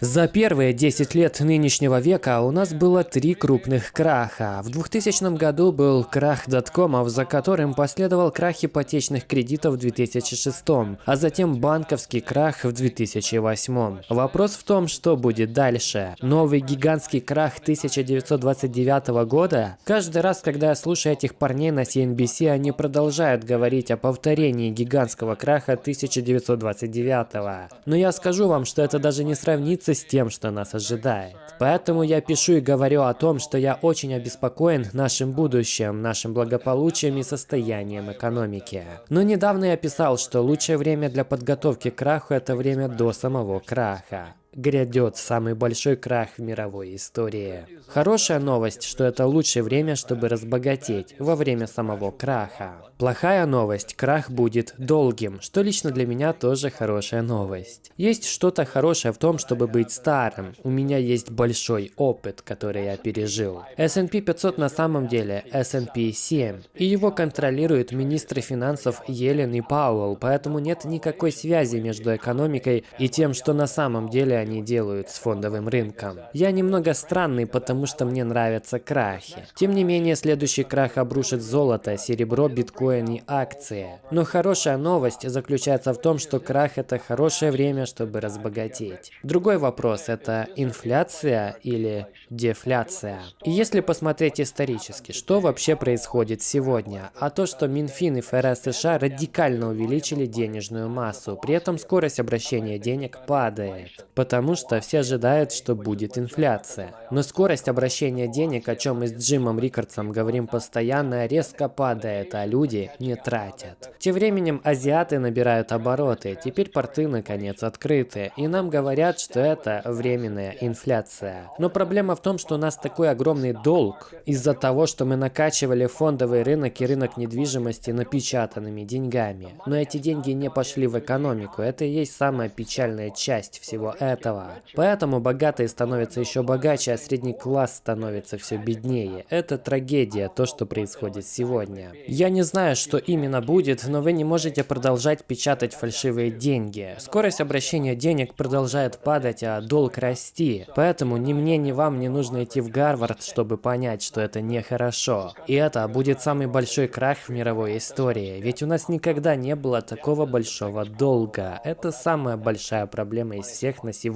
За первые 10 лет нынешнего века у нас было три крупных краха. В 2000 году был крах доткомов, за которым последовал крах ипотечных кредитов в 2006, а затем банковский крах в 2008. Вопрос в том, что будет дальше. Новый гигантский крах 1929 года? Каждый раз, когда я слушаю этих парней на CNBC, они продолжают говорить о повторении гигантского краха 1929. Но я скажу вам, что это даже не сравнится с тем, что нас ожидает. Поэтому я пишу и говорю о том, что я очень обеспокоен нашим будущим, нашим благополучием и состоянием экономики. Но недавно я писал, что лучшее время для подготовки к краху – это время до самого краха грядет самый большой крах в мировой истории. Хорошая новость, что это лучшее время, чтобы разбогатеть во время самого краха. Плохая новость, крах будет долгим, что лично для меня тоже хорошая новость. Есть что-то хорошее в том, чтобы быть старым. У меня есть большой опыт, который я пережил. S&P 500 на самом деле S&P 7, и его контролируют министры финансов Йеллен и Пауэлл, поэтому нет никакой связи между экономикой и тем, что на самом деле они делают с фондовым рынком. Я немного странный, потому что мне нравятся крахи. Тем не менее, следующий крах обрушит золото, серебро, биткоин и акции. Но хорошая новость заключается в том, что крах это хорошее время, чтобы разбогатеть. Другой вопрос это инфляция или дефляция. И если посмотреть исторически, что вообще происходит сегодня? А то, что Минфин и ФРС США радикально увеличили денежную массу, при этом скорость обращения денег падает потому что все ожидают, что будет инфляция. Но скорость обращения денег, о чем мы с Джимом Рикардсом говорим постоянно, резко падает, а люди не тратят. Тем временем азиаты набирают обороты, теперь порты наконец открыты, и нам говорят, что это временная инфляция. Но проблема в том, что у нас такой огромный долг из-за того, что мы накачивали фондовый рынок и рынок недвижимости напечатанными деньгами. Но эти деньги не пошли в экономику, это и есть самая печальная часть всего этого этого. Поэтому богатые становятся еще богаче, а средний класс становится все беднее. Это трагедия, то, что происходит сегодня. Я не знаю, что именно будет, но вы не можете продолжать печатать фальшивые деньги. Скорость обращения денег продолжает падать, а долг расти. Поэтому ни мне, ни вам не нужно идти в Гарвард, чтобы понять, что это нехорошо. И это будет самый большой крах в мировой истории. Ведь у нас никогда не было такого большого долга. Это самая большая проблема из всех на сегодня.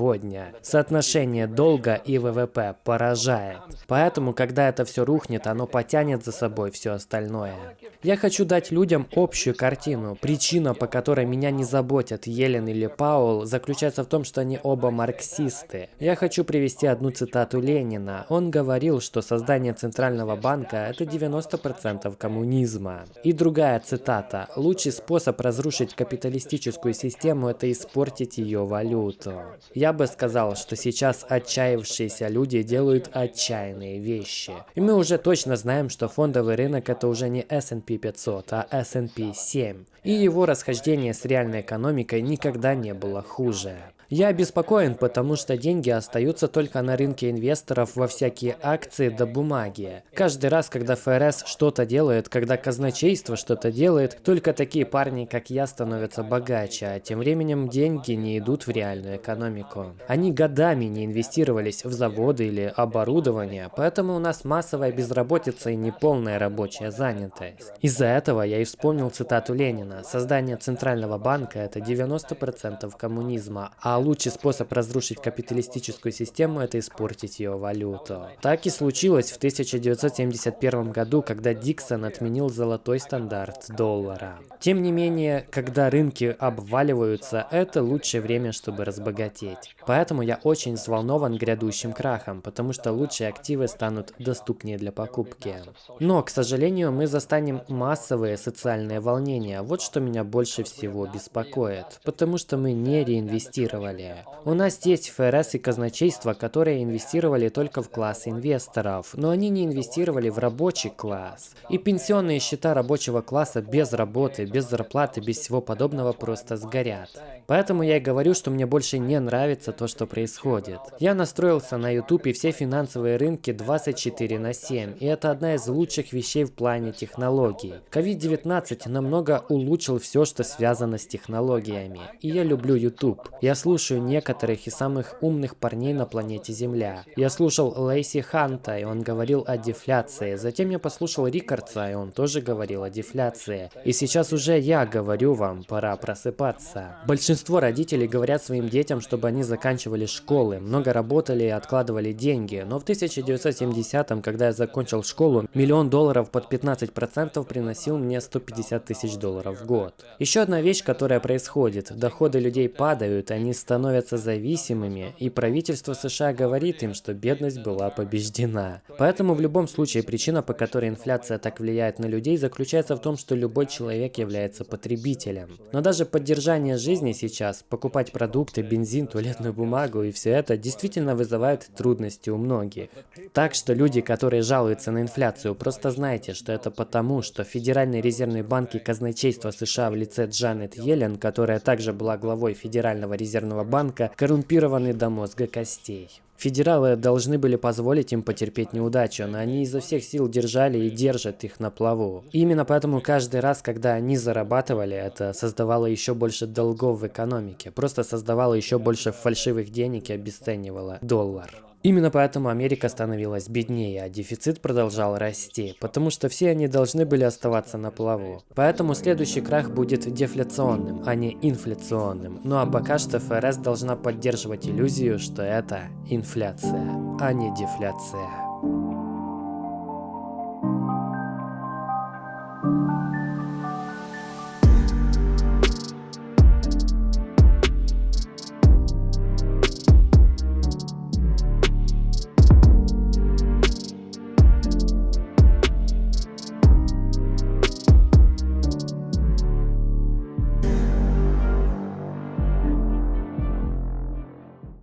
Соотношение долга и ВВП поражает. Поэтому, когда это все рухнет, оно потянет за собой все остальное. Я хочу дать людям общую картину. Причина, по которой меня не заботят Елен или Паул, заключается в том, что они оба марксисты. Я хочу привести одну цитату Ленина. Он говорил, что создание Центрального банка – это 90% коммунизма. И другая цитата. Лучший способ разрушить капиталистическую систему – это испортить ее валюту. Я бы сказал, что сейчас отчаявшиеся люди делают отчаянные вещи. И мы уже точно знаем, что фондовый рынок это уже не S&P 500, а S&P 7. И его расхождение с реальной экономикой никогда не было хуже. Я обеспокоен, потому что деньги остаются только на рынке инвесторов во всякие акции до бумаги. Каждый раз, когда ФРС что-то делает, когда казначейство что-то делает, только такие парни, как я, становятся богаче, а тем временем деньги не идут в реальную экономику. Они годами не инвестировались в заводы или оборудование, поэтому у нас массовая безработица и неполная рабочая занятость. Из-за этого я и вспомнил цитату Ленина. Создание Центрального банка – это 90% коммунизма, а лучший способ разрушить капиталистическую систему – это испортить ее валюту. Так и случилось в 1971 году, когда Диксон отменил золотой стандарт доллара. Тем не менее, когда рынки обваливаются, это лучшее время, чтобы разбогатеть. Поэтому я очень взволнован грядущим крахом, потому что лучшие активы станут доступнее для покупки. Но, к сожалению, мы застанем массовые социальные волнения. Вот что меня больше всего беспокоит. Потому что мы не реинвестировали инвестировали. У нас есть ФРС и казначейство, которые инвестировали только в класс инвесторов, но они не инвестировали в рабочий класс. И пенсионные счета рабочего класса без работы, без зарплаты, без всего подобного просто сгорят. Поэтому я и говорю, что мне больше не нравится то, что происходит. Я настроился на YouTube и все финансовые рынки 24 на 7, и это одна из лучших вещей в плане технологий. COVID-19 намного улучшил все, что связано с технологиями. И я люблю YouTube. Я слушаю некоторых из самых умных парней на планете Земля. Я слушал Лейси Ханта, и он говорил о дефляции. Затем я послушал Рикардса, и он тоже говорил о дефляции. И сейчас уже я говорю вам, пора просыпаться. Большинство родителей говорят своим детям, чтобы они заканчивали школы, много работали и откладывали деньги. Но в 1970-м, когда я закончил школу, миллион долларов под 15% приносил мне 150 тысяч долларов в год. Еще одна вещь, которая происходит. Доходы людей падают, они становятся зависимыми, и правительство США говорит им, что бедность была побеждена. Поэтому в любом случае причина, по которой инфляция так влияет на людей, заключается в том, что любой человек является потребителем. Но даже поддержание жизни сейчас, покупать продукты, бензин, туалетную бумагу и все это действительно вызывает трудности у многих. Так что люди, которые жалуются на инфляцию, просто знайте, что это потому, что Федеральный резервный банк и казначейство США в лице Джанет Йеллен, которая также была главой Федерального резервного банка, коррумпированы до мозга костей. Федералы должны были позволить им потерпеть неудачу, но они изо всех сил держали и держат их на плаву. Именно поэтому каждый раз, когда они зарабатывали, это создавало еще больше долгов в экономике, просто создавало еще больше фальшивых денег и обесценивало доллар. Именно поэтому Америка становилась беднее, а дефицит продолжал расти, потому что все они должны были оставаться на плаву. Поэтому следующий крах будет дефляционным, а не инфляционным. Ну а пока что ФРС должна поддерживать иллюзию, что это инфляция, а не дефляция.